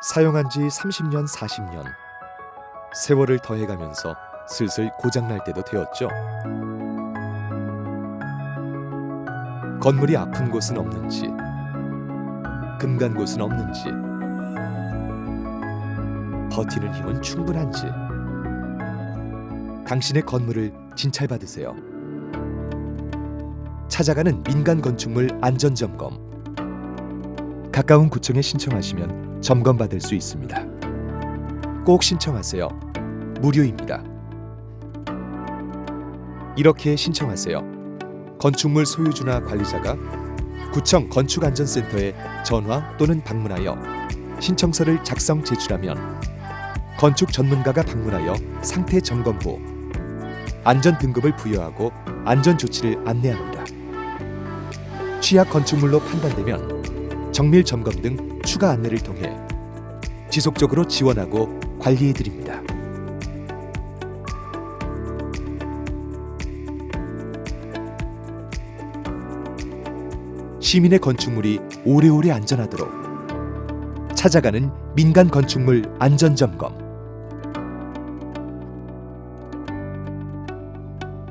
사용한 지 30년, 40년. 세월을 더해가면서 슬슬 고장날 때도 되었죠. 건물이 아픈 곳은 없는지, 금간 곳은 없는지, 버티는 힘은 충분한지, 당신의 건물을 진찰받으세요. 찾아가는 민간 건축물 안전 점검. 가까운 구청에 신청하시면 점검받을 수 있습니다. 꼭 신청하세요. 무료입니다. 이렇게 신청하세요. 건축물 소유주나 관리자가 구청 건축안전센터에 전화 또는 방문하여 신청서를 작성 제출하면 건축 전문가가 방문하여 상태 점검 후 안전 등급을 부여하고 안전 조치를 안내합니다. 취약 건축물로 판단되면 정밀 점검 등 추가 안내를 통해 지속적으로 지원하고 관리해 드립니다. 시민의 건축물이 오래오래 안전하도록 찾아가는 민간 건축물 안전 점검